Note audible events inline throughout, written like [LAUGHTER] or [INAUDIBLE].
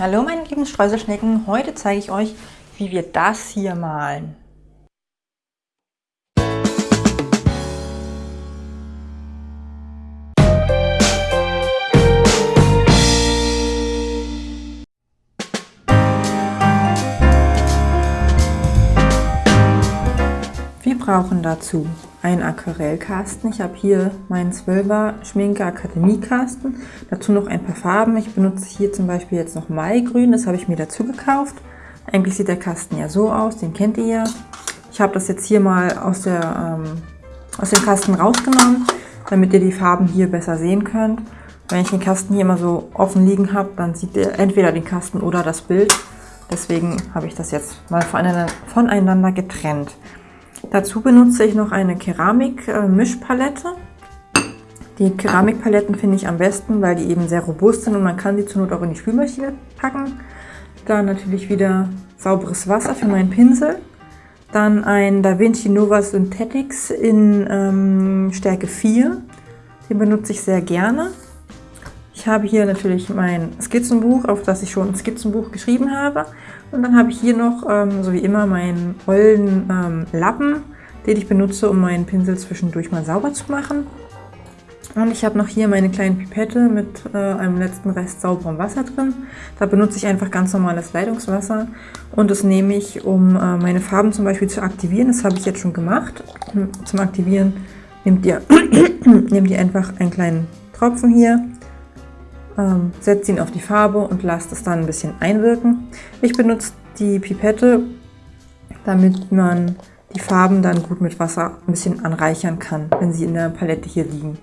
Hallo meine lieben Streuselschnecken, heute zeige ich euch, wie wir das hier malen. Brauchen dazu einen Aquarellkasten. Ich habe hier meinen 12er Schminke Akademiekasten. Dazu noch ein paar Farben. Ich benutze hier zum Beispiel jetzt noch Maigrün. Das habe ich mir dazu gekauft. Eigentlich sieht der Kasten ja so aus. Den kennt ihr ja. Ich habe das jetzt hier mal aus, der, ähm, aus dem Kasten rausgenommen, damit ihr die Farben hier besser sehen könnt. Wenn ich den Kasten hier immer so offen liegen habe, dann sieht ihr entweder den Kasten oder das Bild. Deswegen habe ich das jetzt mal voneinander getrennt. Dazu benutze ich noch eine Keramik-Mischpalette. Die Keramikpaletten finde ich am besten, weil die eben sehr robust sind und man kann sie zur Not auch in die Spülmaschine packen. Dann natürlich wieder sauberes Wasser für meinen Pinsel. Dann ein Da Vinci Nova Synthetics in ähm, Stärke 4. Den benutze ich sehr gerne. Ich habe hier natürlich mein Skizzenbuch, auf das ich schon ein Skizzenbuch geschrieben habe. Und dann habe ich hier noch, ähm, so wie immer, meinen ollen ähm, Lappen, den ich benutze, um meinen Pinsel zwischendurch mal sauber zu machen. Und ich habe noch hier meine kleine Pipette mit äh, einem letzten Rest sauberem Wasser drin. Da benutze ich einfach ganz normales Leitungswasser und das nehme ich, um äh, meine Farben zum Beispiel zu aktivieren. Das habe ich jetzt schon gemacht. Zum Aktivieren nehmt ihr, [CLEARS THROAT] nehmt ihr einfach einen kleinen Tropfen hier ähm, setzt ihn auf die Farbe und lasst es dann ein bisschen einwirken. Ich benutze die Pipette, damit man die Farben dann gut mit Wasser ein bisschen anreichern kann, wenn sie in der Palette hier liegen.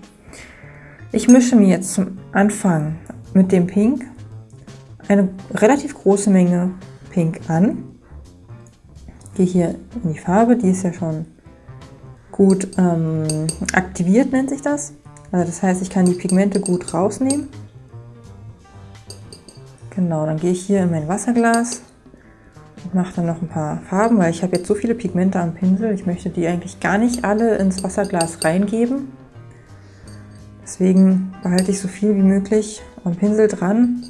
Ich mische mir jetzt zum Anfang mit dem Pink eine relativ große Menge Pink an. Gehe hier in die Farbe, die ist ja schon gut ähm, aktiviert, nennt sich das. Also das heißt, ich kann die Pigmente gut rausnehmen. Genau, dann gehe ich hier in mein Wasserglas und mache dann noch ein paar Farben, weil ich habe jetzt so viele Pigmente am Pinsel. Ich möchte die eigentlich gar nicht alle ins Wasserglas reingeben. Deswegen behalte ich so viel wie möglich am Pinsel dran.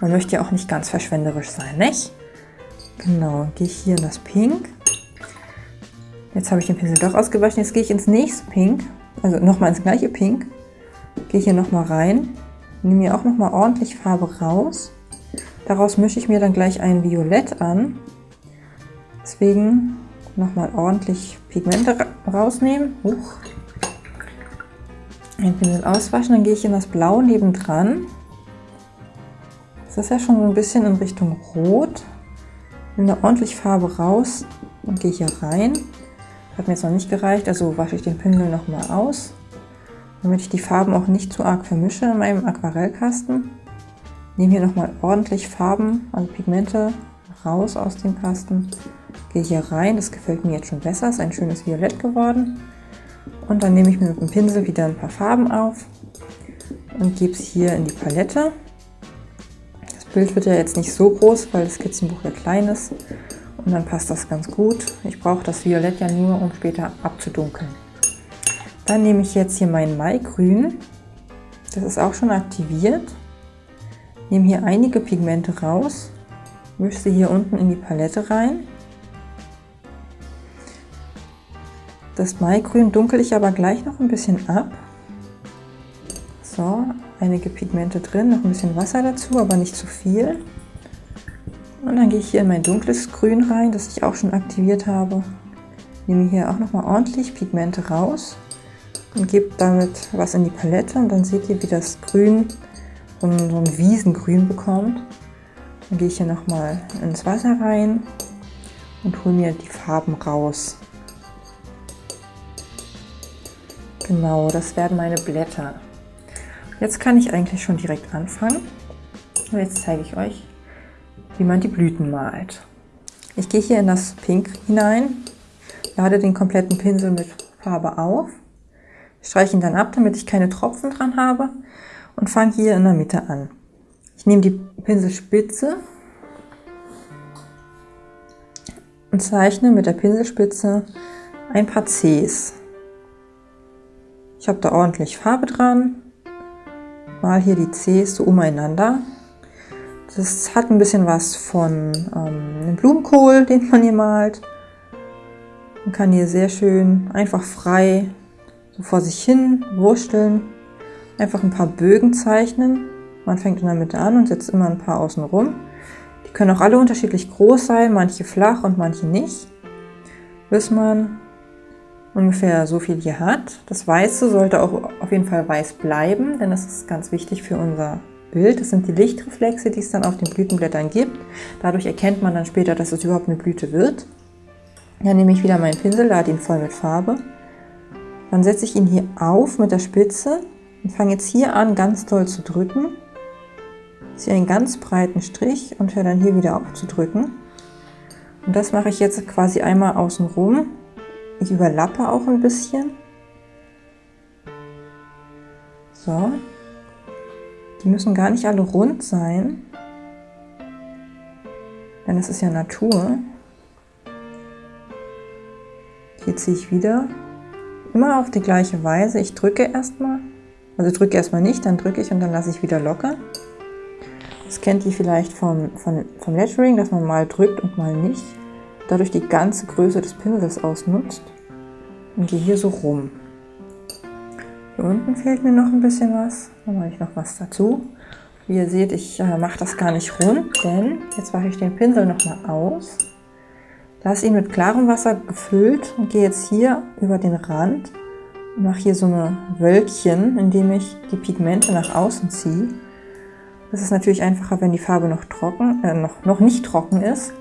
Man möchte ja auch nicht ganz verschwenderisch sein, nicht? Genau, gehe ich hier in das Pink. Jetzt habe ich den Pinsel doch ausgewaschen. Jetzt gehe ich ins nächste Pink, also nochmal ins gleiche Pink. Gehe hier nochmal rein Nehme mir auch nochmal ordentlich Farbe raus. Daraus mische ich mir dann gleich ein Violett an. Deswegen nochmal ordentlich Pigmente rausnehmen. Huch. Ein Pinsel auswaschen, dann gehe ich in das Blau nebendran. Das ist ja schon so ein bisschen in Richtung Rot. Nehme da ordentlich Farbe raus und gehe hier rein. Hat mir jetzt noch nicht gereicht, also wasche ich den Pinsel nochmal aus damit ich die Farben auch nicht zu arg vermische in meinem Aquarellkasten. Nehme hier nochmal ordentlich Farben, also Pigmente raus aus dem Kasten. Gehe hier rein, das gefällt mir jetzt schon besser, ist ein schönes Violett geworden. Und dann nehme ich mir mit dem Pinsel wieder ein paar Farben auf und gebe es hier in die Palette. Das Bild wird ja jetzt nicht so groß, weil das Skizzenbuch ja klein ist. Und dann passt das ganz gut. Ich brauche das Violett ja nur, um später abzudunkeln. Dann nehme ich jetzt hier mein Maigrün. Das ist auch schon aktiviert. Nehme hier einige Pigmente raus. Mische sie hier unten in die Palette rein. Das Maigrün dunkel ich aber gleich noch ein bisschen ab. So, einige Pigmente drin, noch ein bisschen Wasser dazu, aber nicht zu viel. Und dann gehe ich hier in mein dunkles Grün rein, das ich auch schon aktiviert habe. Nehme hier auch nochmal ordentlich Pigmente raus und gebe damit was in die Palette und dann seht ihr, wie das Grün so ein, so ein Wiesengrün bekommt. Dann gehe ich hier nochmal ins Wasser rein und hole mir die Farben raus. Genau, das werden meine Blätter. Jetzt kann ich eigentlich schon direkt anfangen. Und jetzt zeige ich euch, wie man die Blüten malt. Ich gehe hier in das Pink hinein, lade den kompletten Pinsel mit Farbe auf Streiche ihn dann ab, damit ich keine Tropfen dran habe und fange hier in der Mitte an. Ich nehme die Pinselspitze und zeichne mit der Pinselspitze ein paar Cs. Ich habe da ordentlich Farbe dran, mal hier die Cs so umeinander. Das hat ein bisschen was von ähm, einem Blumenkohl, den man hier malt. Man kann hier sehr schön einfach frei vor sich hin wursteln. Einfach ein paar Bögen zeichnen. Man fängt in der Mitte an und setzt immer ein paar außen rum. Die können auch alle unterschiedlich groß sein, manche flach und manche nicht. Bis man ungefähr so viel hier hat. Das Weiße sollte auch auf jeden Fall weiß bleiben, denn das ist ganz wichtig für unser Bild. Das sind die Lichtreflexe, die es dann auf den Blütenblättern gibt. Dadurch erkennt man dann später, dass es überhaupt eine Blüte wird. Dann nehme ich wieder meinen Pinsel, lade ihn voll mit Farbe. Dann setze ich ihn hier auf mit der Spitze und fange jetzt hier an, ganz doll zu drücken. Ziehe einen ganz breiten Strich und höre dann hier wieder auf zu drücken. Und das mache ich jetzt quasi einmal außen rum. Ich überlappe auch ein bisschen. So. Die müssen gar nicht alle rund sein, denn es ist ja Natur. Hier ziehe ich wieder immer auf die gleiche Weise. Ich drücke erstmal, also drücke erstmal nicht, dann drücke ich und dann lasse ich wieder locker. Das kennt ihr vielleicht vom, vom, vom Lettering, dass man mal drückt und mal nicht. Dadurch die ganze Größe des Pinsels ausnutzt und gehe hier so rum. Hier unten fehlt mir noch ein bisschen was. Da mache ich noch was dazu. Wie ihr seht, ich äh, mache das gar nicht rund, denn jetzt mache ich den Pinsel nochmal aus. Lasse ihn mit klarem Wasser gefüllt und gehe jetzt hier über den Rand und mache hier so eine Wölkchen, indem ich die Pigmente nach außen ziehe. Das ist natürlich einfacher, wenn die Farbe noch trocken, äh, noch, noch nicht trocken ist,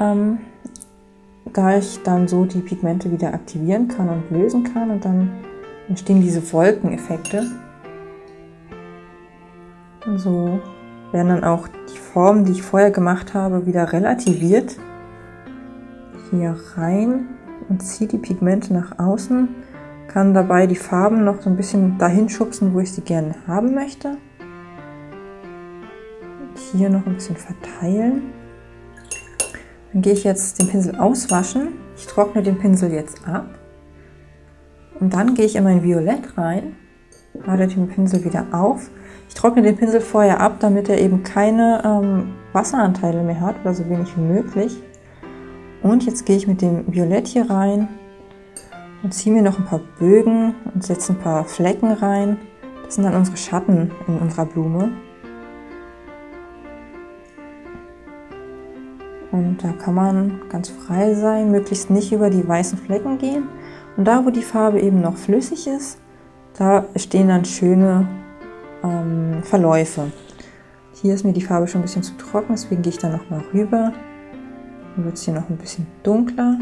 ähm, da ich dann so die Pigmente wieder aktivieren kann und lösen kann und dann entstehen diese Wolkeneffekte. Und so werden dann auch die Formen, die ich vorher gemacht habe, wieder relativiert. Hier rein und ziehe die Pigmente nach außen, kann dabei die Farben noch so ein bisschen dahin schubsen, wo ich sie gerne haben möchte hier noch ein bisschen verteilen. Dann gehe ich jetzt den Pinsel auswaschen. Ich trockne den Pinsel jetzt ab. Und dann gehe ich in mein Violett rein, lade den Pinsel wieder auf. Ich trockne den Pinsel vorher ab, damit er eben keine ähm, Wasseranteile mehr hat oder so wenig wie möglich. Und jetzt gehe ich mit dem Violett hier rein und ziehe mir noch ein paar Bögen und setze ein paar Flecken rein. Das sind dann unsere Schatten in unserer Blume. Und da kann man ganz frei sein, möglichst nicht über die weißen Flecken gehen. Und da, wo die Farbe eben noch flüssig ist, da stehen dann schöne ähm, Verläufe. Hier ist mir die Farbe schon ein bisschen zu trocken, deswegen gehe ich da nochmal rüber. Dann wird es hier noch ein bisschen dunkler.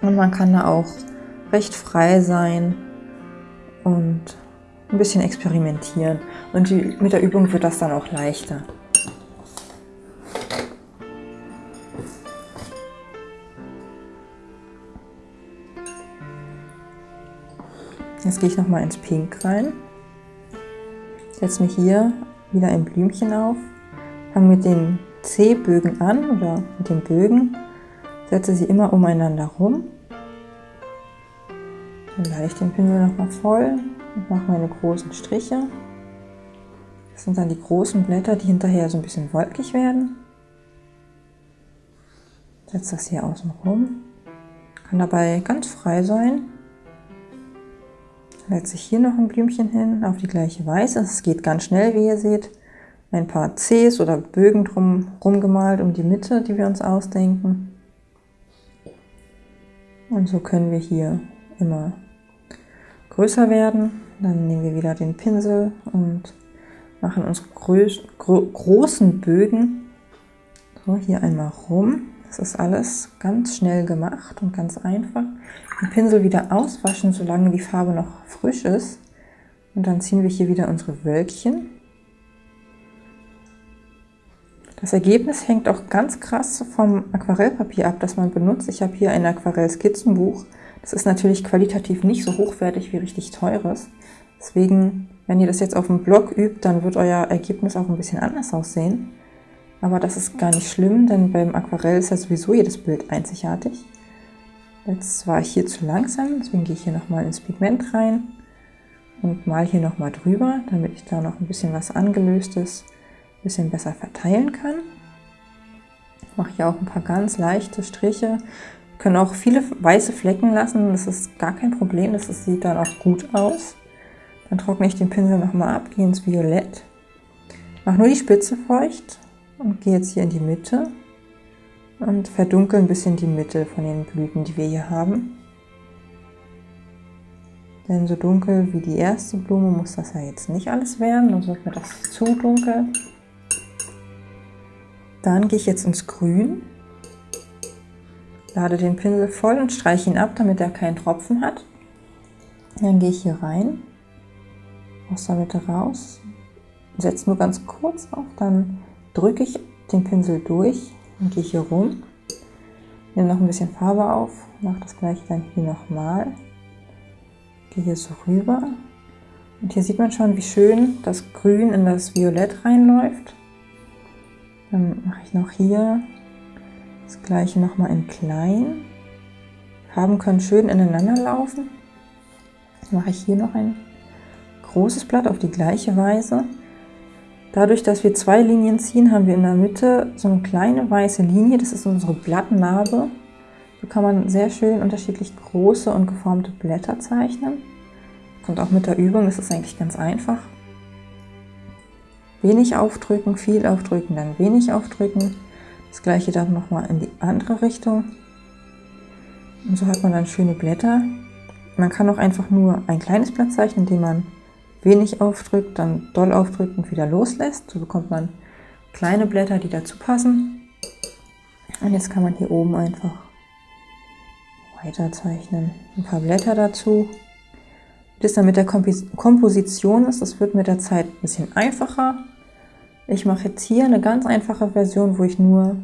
Und man kann da auch recht frei sein und ein bisschen experimentieren. Und die, mit der Übung wird das dann auch leichter. Jetzt gehe ich nochmal ins Pink rein. Setze mich hier wieder ein Blümchen auf. Fange mit den C-Bögen an oder mit den Bögen. Setze sie immer umeinander rum. Dann lade ich den Pinsel nochmal voll und mache meine großen Striche. Das sind dann die großen Blätter, die hinterher so ein bisschen wolkig werden. Setze das hier außen rum. Kann dabei ganz frei sein setze ich hier noch ein Blümchen hin auf die gleiche Weise. Es geht ganz schnell, wie ihr seht. Ein paar Cs oder Bögen drum rumgemalt um die Mitte, die wir uns ausdenken. Und so können wir hier immer größer werden. Dann nehmen wir wieder den Pinsel und machen unsere gro großen Bögen so hier einmal rum. Das ist alles ganz schnell gemacht und ganz einfach. Den Pinsel wieder auswaschen, solange die Farbe noch frisch ist. Und dann ziehen wir hier wieder unsere Wölkchen. Das Ergebnis hängt auch ganz krass vom Aquarellpapier ab, das man benutzt. Ich habe hier ein Aquarell-Skizzenbuch. Das ist natürlich qualitativ nicht so hochwertig wie richtig teures. Deswegen, wenn ihr das jetzt auf dem Blog übt, dann wird euer Ergebnis auch ein bisschen anders aussehen. Aber das ist gar nicht schlimm, denn beim Aquarell ist ja sowieso jedes Bild einzigartig. Jetzt war ich hier zu langsam, deswegen gehe ich hier nochmal ins Pigment rein und mal hier nochmal drüber, damit ich da noch ein bisschen was angelöstes bisschen besser verteilen kann. Ich mache hier auch ein paar ganz leichte Striche. Wir können auch viele weiße Flecken lassen, das ist gar kein Problem, das sieht dann auch gut aus. Dann trockne ich den Pinsel nochmal ab, gehe ins Violett, mache nur die Spitze feucht und gehe jetzt hier in die Mitte und verdunkel ein bisschen die Mitte von den Blüten, die wir hier haben. Denn so dunkel wie die erste Blume muss das ja jetzt nicht alles werden, sonst wird mir das zu dunkel. Dann gehe ich jetzt ins Grün, lade den Pinsel voll und streiche ihn ab, damit er keinen Tropfen hat. Dann gehe ich hier rein, aus der Mitte raus, setze nur ganz kurz auf, dann drücke ich den Pinsel durch und gehe hier rum, nehme noch ein bisschen Farbe auf, mache das gleiche dann hier nochmal, gehe hier so rüber. Und hier sieht man schon, wie schön das Grün in das Violett reinläuft. Dann mache ich noch hier das gleiche nochmal in klein. Farben können schön ineinander laufen. Dann mache ich hier noch ein großes Blatt auf die gleiche Weise. Dadurch, dass wir zwei Linien ziehen, haben wir in der Mitte so eine kleine weiße Linie. Das ist unsere Blattnarbe. So kann man sehr schön unterschiedlich große und geformte Blätter zeichnen. Kommt auch mit der Übung, das ist eigentlich ganz einfach. Wenig aufdrücken, viel aufdrücken, dann wenig aufdrücken. Das gleiche dann nochmal in die andere Richtung. Und so hat man dann schöne Blätter. Man kann auch einfach nur ein kleines Blatt zeichnen, indem man wenig aufdrückt, dann doll aufdrückt und wieder loslässt. So bekommt man kleine Blätter, die dazu passen. Und jetzt kann man hier oben einfach weiter zeichnen. Ein paar Blätter dazu. Das dann mit der Komposition ist, das wird mit der Zeit ein bisschen einfacher. Ich mache jetzt hier eine ganz einfache Version, wo ich nur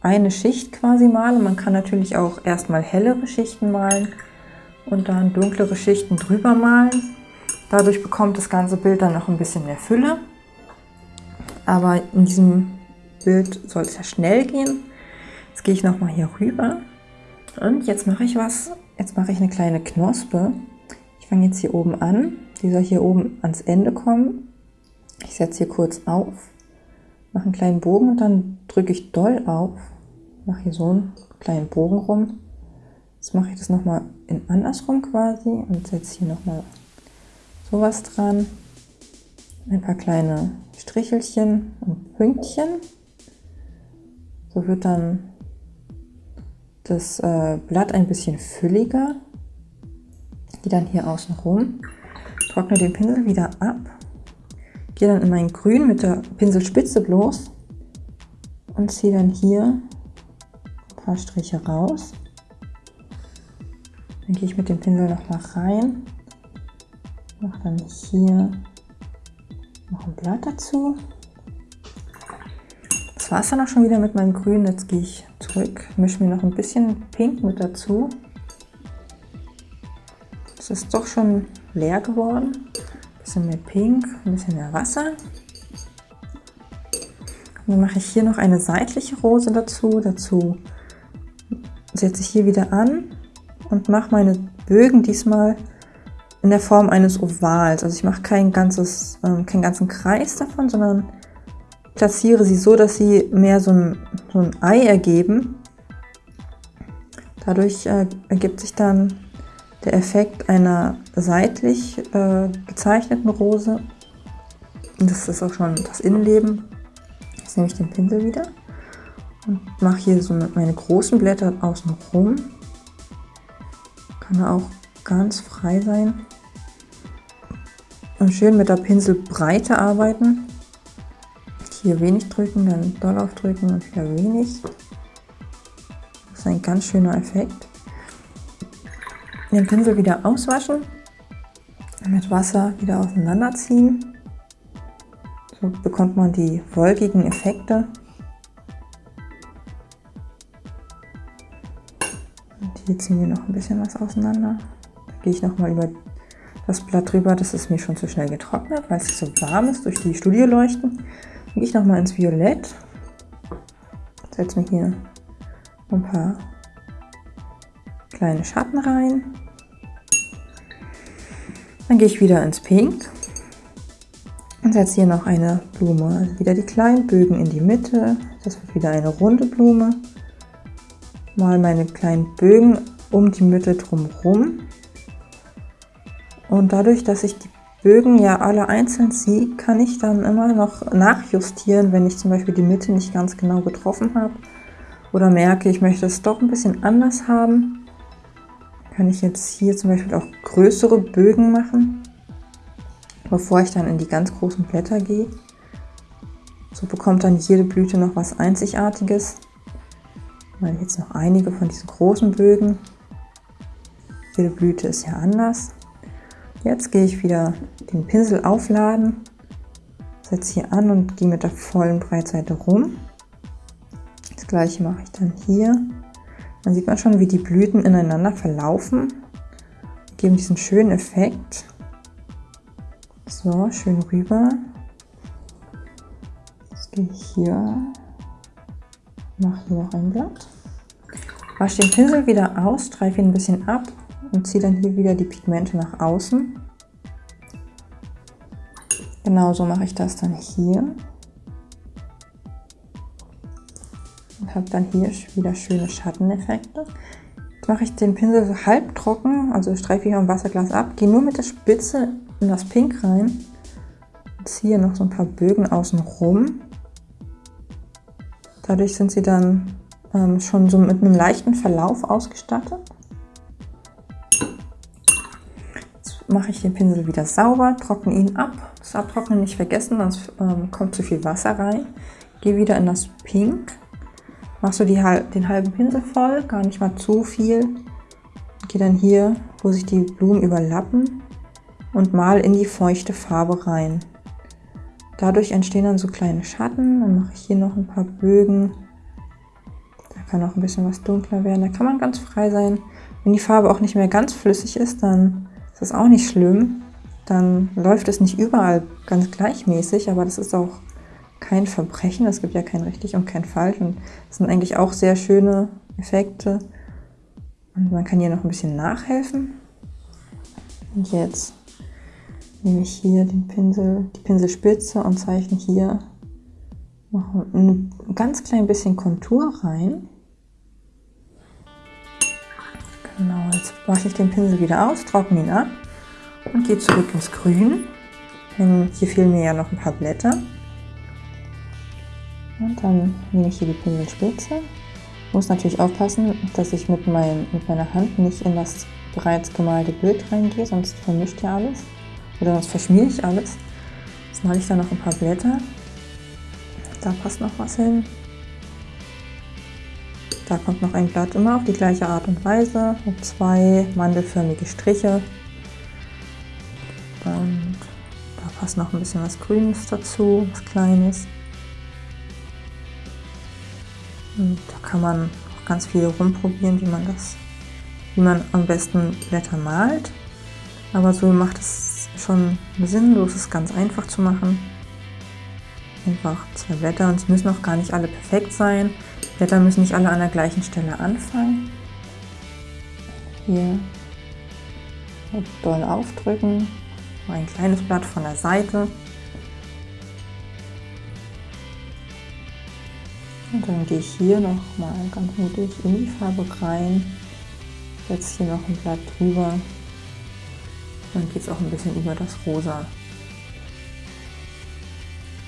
eine Schicht quasi male. Man kann natürlich auch erstmal hellere Schichten malen und dann dunklere Schichten drüber malen. Dadurch bekommt das ganze Bild dann noch ein bisschen mehr Fülle. Aber in diesem Bild soll es ja schnell gehen. Jetzt gehe ich nochmal hier rüber. Und jetzt mache ich was. Jetzt mache ich eine kleine Knospe. Ich fange jetzt hier oben an. Die soll hier oben ans Ende kommen. Ich setze hier kurz auf, mache einen kleinen Bogen und dann drücke ich doll auf. Mache hier so einen kleinen Bogen rum. Jetzt mache ich das nochmal in andersrum quasi und setze hier nochmal sowas dran. Ein paar kleine Strichelchen und Pünktchen. So wird dann das äh, Blatt ein bisschen fülliger. Gehe dann hier außen rum, trockne den Pinsel wieder ab, gehe dann in mein Grün mit der Pinselspitze bloß und ziehe dann hier ein paar Striche raus. Dann gehe ich mit dem Pinsel noch mal rein mache dann hier noch ein Blatt dazu. Das war es dann auch schon wieder mit meinem Grün. Jetzt gehe ich zurück, mische mir noch ein bisschen Pink mit dazu. Es ist doch schon leer geworden. Bisschen mehr Pink, ein bisschen mehr Wasser. Und dann mache ich hier noch eine seitliche Rose dazu. Dazu setze ich hier wieder an und mache meine Bögen diesmal in der Form eines Ovals. Also ich mache kein ganzes, ähm, keinen ganzen Kreis davon, sondern platziere sie so, dass sie mehr so ein, so ein Ei ergeben. Dadurch äh, ergibt sich dann der Effekt einer seitlich äh, gezeichneten Rose. Das ist auch schon das Innenleben. Jetzt nehme ich den Pinsel wieder und mache hier so meine großen Blätter außen rum. Kann auch ganz frei sein. Und schön mit der Pinselbreite arbeiten. Hier wenig drücken, dann doll aufdrücken und wieder wenig. Das ist ein ganz schöner Effekt. Den Pinsel wieder auswaschen, mit Wasser wieder auseinanderziehen. So bekommt man die wolkigen Effekte. Und hier ziehen wir noch ein bisschen was auseinander. Da gehe ich nochmal über das Blatt drüber. Das ist mir schon zu schnell getrocknet, weil es so warm ist durch die Studioleuchten. Dann gehe ich nochmal ins Violett. Setze mir hier ein paar kleine Schatten rein. Dann gehe ich wieder ins Pink. Und setze hier noch eine Blume, wieder die kleinen Bögen in die Mitte. Das wird wieder eine runde Blume. Mal meine kleinen Bögen um die Mitte drumherum. Und dadurch, dass ich die Bögen ja alle einzeln ziehe, kann ich dann immer noch nachjustieren, wenn ich zum Beispiel die Mitte nicht ganz genau getroffen habe oder merke, ich möchte es doch ein bisschen anders haben. Kann ich jetzt hier zum Beispiel auch größere Bögen machen bevor ich dann in die ganz großen Blätter gehe. So bekommt dann jede Blüte noch was Einzigartiges. Mal jetzt noch einige von diesen großen Bögen. Jede Blüte ist ja anders. Jetzt gehe ich wieder den Pinsel aufladen, setze hier an und gehe mit der vollen Breitseite rum. Das gleiche mache ich dann hier. Dann sieht man schon, wie die Blüten ineinander verlaufen, geben diesen schönen Effekt. So, schön rüber. Jetzt gehe ich hier, mache hier noch ein Blatt. Wasche den Pinsel wieder aus, streife ihn ein bisschen ab und ziehe dann hier wieder die Pigmente nach außen. Genauso mache ich das dann hier. Habe dann hier wieder schöne Schatteneffekte. Jetzt mache ich den Pinsel so halb trocken, also streife ich am Wasserglas ab, gehe nur mit der Spitze in das Pink rein, ziehe noch so ein paar Bögen außen rum. Dadurch sind sie dann ähm, schon so mit einem leichten Verlauf ausgestattet. Jetzt mache ich den Pinsel wieder sauber, trockne ihn ab. Das Abtrocknen nicht vergessen, sonst ähm, kommt zu viel Wasser rein. Gehe wieder in das Pink. Machst du die, den halben Pinsel voll, gar nicht mal zu viel. Gehe dann hier, wo sich die Blumen überlappen, und mal in die feuchte Farbe rein. Dadurch entstehen dann so kleine Schatten. Dann mache ich hier noch ein paar Bögen. Da kann auch ein bisschen was dunkler werden. Da kann man ganz frei sein. Wenn die Farbe auch nicht mehr ganz flüssig ist, dann ist das auch nicht schlimm. Dann läuft es nicht überall ganz gleichmäßig, aber das ist auch kein Verbrechen. Es gibt ja kein richtig und kein falsch. Und das sind eigentlich auch sehr schöne Effekte. Und man kann hier noch ein bisschen nachhelfen. Und jetzt nehme ich hier den Pinsel, die Pinselspitze und zeichne hier noch ein ganz klein bisschen Kontur rein. Genau, jetzt wasche ich den Pinsel wieder aus, trockne ihn ab und gehe zurück ins Grün. Denn hier fehlen mir ja noch ein paar Blätter. Und dann nehme ich hier die Pinselspitze. Muss natürlich aufpassen, dass ich mit, mein, mit meiner Hand nicht in das bereits gemalte Bild reingehe, sonst vermischt ja alles. Oder sonst verschmiere ich alles. Jetzt mache ich da noch ein paar Blätter. Da passt noch was hin. Da kommt noch ein Blatt immer auf die gleiche Art und Weise mit zwei mandelförmige Striche. Und da passt noch ein bisschen was Grünes dazu, was Kleines. Und da kann man ganz viel rumprobieren, wie man das, wie man am besten Blätter malt. Aber so macht es schon sinnlos ist, ganz einfach zu machen. Einfach zwei Blätter und es müssen auch gar nicht alle perfekt sein. Blätter müssen nicht alle an der gleichen Stelle anfangen. Hier doll aufdrücken, ein kleines Blatt von der Seite. Und dann gehe ich hier noch mal ganz mutig in die Farbe rein, setze hier noch ein Blatt drüber dann geht es auch ein bisschen über das Rosa.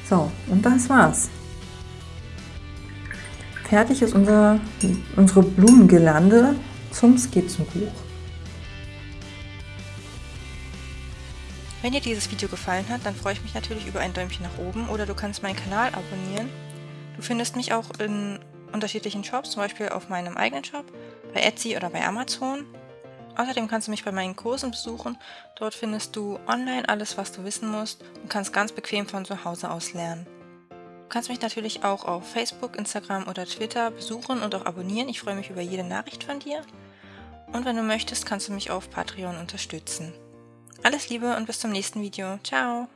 So, und das war's. Fertig ist unser, unsere Blumengirlande zum Skizzenbuch. Wenn dir dieses Video gefallen hat, dann freue ich mich natürlich über ein Däumchen nach oben oder du kannst meinen Kanal abonnieren. Du findest mich auch in unterschiedlichen Shops, zum Beispiel auf meinem eigenen Shop, bei Etsy oder bei Amazon. Außerdem kannst du mich bei meinen Kursen besuchen. Dort findest du online alles, was du wissen musst und kannst ganz bequem von zu Hause aus lernen. Du kannst mich natürlich auch auf Facebook, Instagram oder Twitter besuchen und auch abonnieren. Ich freue mich über jede Nachricht von dir. Und wenn du möchtest, kannst du mich auf Patreon unterstützen. Alles Liebe und bis zum nächsten Video. Ciao!